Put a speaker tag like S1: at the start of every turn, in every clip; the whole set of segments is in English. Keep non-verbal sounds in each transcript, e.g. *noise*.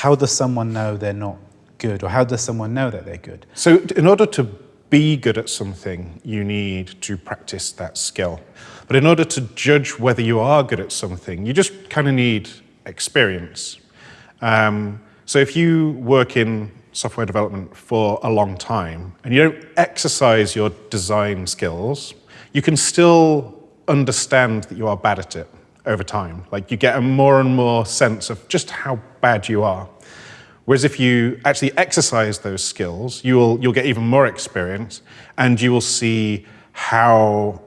S1: how does someone know they're not good, or how does someone know that they're good?
S2: So, in order to be good at something, you need to practice that skill. But in order to judge whether you are good at something, you just kind of need experience. Um, so if you work in software development for a long time and you don't exercise your design skills, you can still understand that you are bad at it over time. Like you get a more and more sense of just how bad you are. Whereas if you actually exercise those skills, you will, you'll get even more experience and you will see how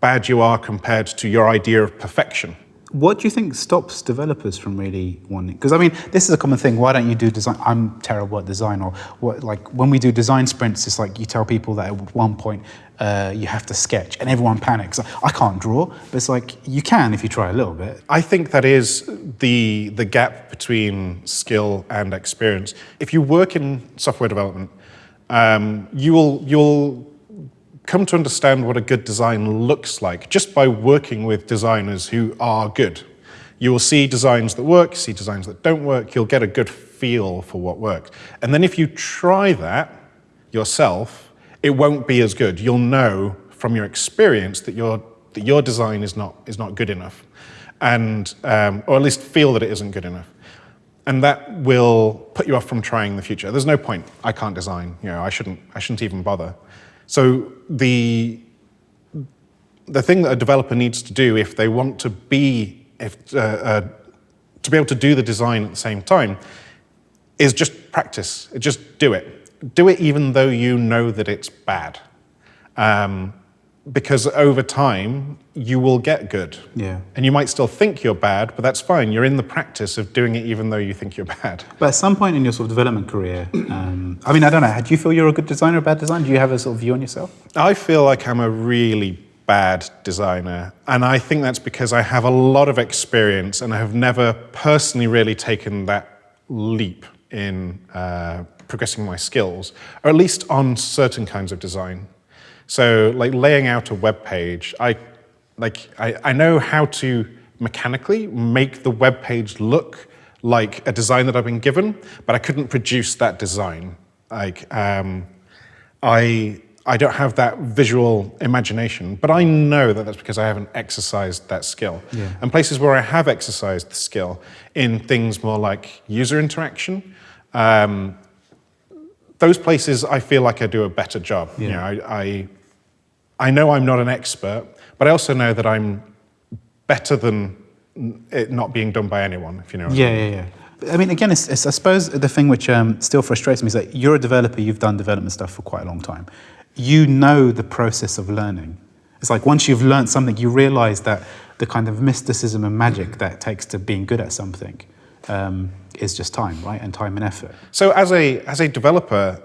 S2: bad you are compared to your idea of perfection.
S1: What do you think stops developers from really wanting? Because I mean, this is a common thing. Why don't you do design? I'm terrible at design. Or what? Like when we do design sprints, it's like you tell people that at one point uh, you have to sketch, and everyone panics. I can't draw, but it's like you can if you try a little bit.
S2: I think that is the the gap between skill and experience. If you work in software development, um, you will you'll come to understand what a good design looks like just by working with designers who are good. You will see designs that work, see designs that don't work, you'll get a good feel for what works. And then if you try that yourself, it won't be as good. You'll know from your experience that your, that your design is not, is not good enough, and, um, or at least feel that it isn't good enough. And that will put you off from trying in the future. There's no point, I can't design, you know, I shouldn't, I shouldn't even bother. So the, the thing that a developer needs to do if they want to be, if, uh, uh, to be able to do the design at the same time, is just practice, just do it. Do it even though you know that it's bad. Um, because over time you will get good.
S1: Yeah.
S2: And you might still think you're bad, but that's fine. You're in the practice of doing it even though you think you're bad.
S1: But at some point in your sort of development career, um, I mean, I don't know, do you feel you're a good designer or a bad designer? Do you have a sort of view on yourself?
S2: I feel like I'm a really bad designer. And I think that's because I have a lot of experience and I have never personally really taken that leap in uh, progressing my skills, or at least on certain kinds of design. So like laying out a web page, I, like, I, I know how to mechanically make the web page look like a design that I've been given, but I couldn't produce that design. Like, um, I, I don't have that visual imagination, but I know that that's because I haven't exercised that skill.
S1: Yeah.
S2: And places where I have exercised the skill in things more like user interaction, um, those places I feel like I do a better job.
S1: Yeah.
S2: You know, I, I I know I'm not an expert, but I also know that I'm better than it not being done by anyone, if you know.
S1: yeah, yeah, yeah. I mean, again, it's, it's, I suppose the thing which um, still frustrates me is that you're a developer, you've done development stuff for quite a long time. You know the process of learning. It's like once you've learned something, you realize that the kind of mysticism and magic that takes to being good at something um, is just time, right? And time and effort.
S2: So as a, as a developer,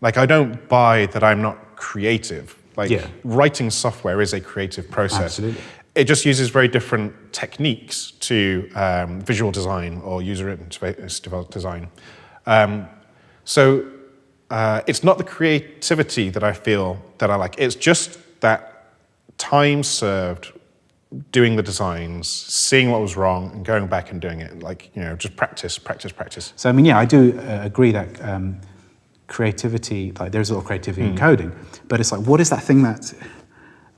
S2: like I don't buy that I'm not creative. Like
S1: Yeah.
S2: writing software is a creative process.
S1: Absolutely.
S2: It just uses very different techniques to um, visual design or user interface design. Um, so uh, it's not the creativity that I feel that I like. It's just that time served doing the designs, seeing what was wrong, and going back and doing it. Like you know, just practice, practice, practice.
S1: So I mean, yeah, I do uh, agree that um, creativity, like there's a lot of creativity in coding, but it's like, what is that thing that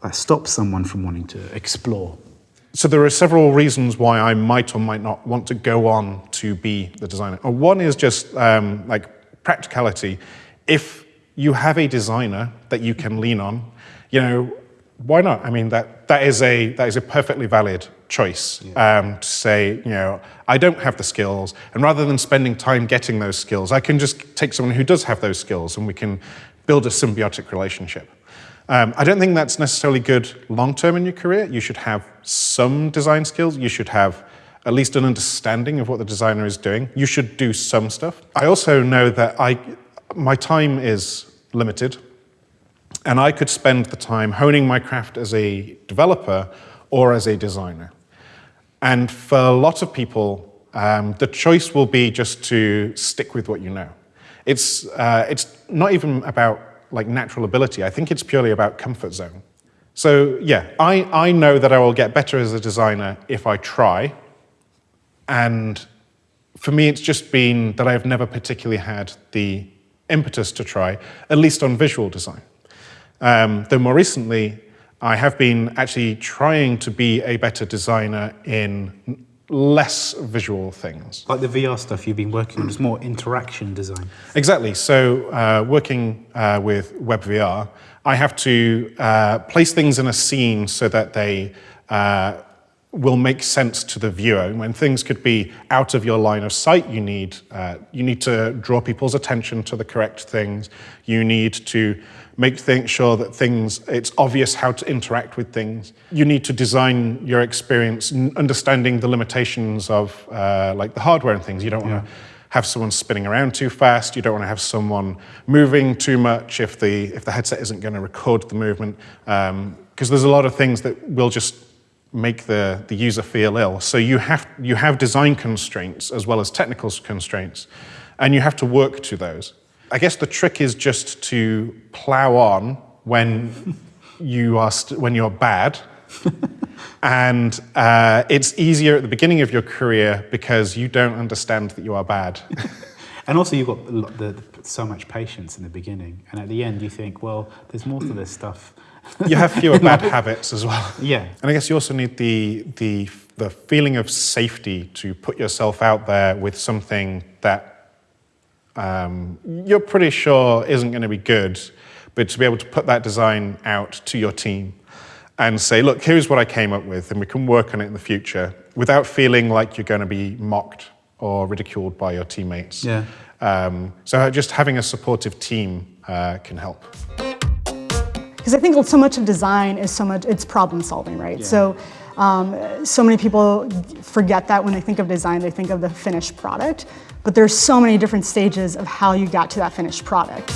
S1: that stops someone from wanting to explore?
S2: So there are several reasons why I might or might not want to go on to be the designer. Uh, One is just um, like practicality. If you have a designer that you can lean on, you know, why not? I mean, that, that, is, a, that is a perfectly valid choice um, to say, you know, I don't have the skills, and rather than spending time getting those skills, I can just take someone who does have those skills and we can build a symbiotic relationship. Um, I don't think that's necessarily good long term in your career. You should have some design skills. You should have at least an understanding of what the designer is doing. You should do some stuff. I also know that I, my time is limited, and I could spend the time honing my craft as a developer or as a designer. And for a lot of people, um, the choice will be just to stick with what you know. It's, uh, it's not even about like natural ability. I think it's purely about comfort zone. So yeah, I, I know that I will get better as a designer if I try. And for me, it's just been that I've never particularly had the impetus to try, at least on visual design. Um, though more recently, I have been actually trying to be a better designer in less visual things.
S1: Like the VR stuff you've been working on, is more interaction design.
S2: Exactly. So, uh, working uh, with WebVR, I have to uh, place things in a scene so that they uh, will make sense to the viewer. When things could be out of your line of sight, you need, uh, you need to draw people's attention to the correct things. You need to make th sure that things, it's obvious how to interact with things. You need to design your experience understanding the limitations of uh, like the hardware and things. You don't want to have someone spinning around too fast. You don't want to have someone moving too much if the, if the headset isn't going to record the movement. Because um, there's a lot of things that will just make the, the user feel ill. So you have, you have design constraints as well as technical constraints, and you have to work to those. I guess the trick is just to plow on when *laughs* you are when you're bad, *laughs* and uh, it's easier at the beginning of your career because you don't understand that you are bad. *laughs*
S1: and also you've got the, the, so much patience in the beginning, and at the end you think, well, there's more to this stuff
S2: you have fewer *laughs* bad habits as well.
S1: Yeah.
S2: And I guess you also need the, the, the feeling of safety to put yourself out there with something that um, you're pretty sure isn't going to be good, but to be able to put that design out to your team and say, look, here's what I came up with, and we can work on it in the future without feeling like you're going to be mocked or ridiculed by your teammates.
S1: Yeah.
S2: Um, so just having a supportive team uh, can help.
S3: Because I think so much of design is so much, it's problem solving, right? Yeah. So, um, so many people forget that when they think of design, they think of the finished product, but there's so many different stages of how you got to that finished product.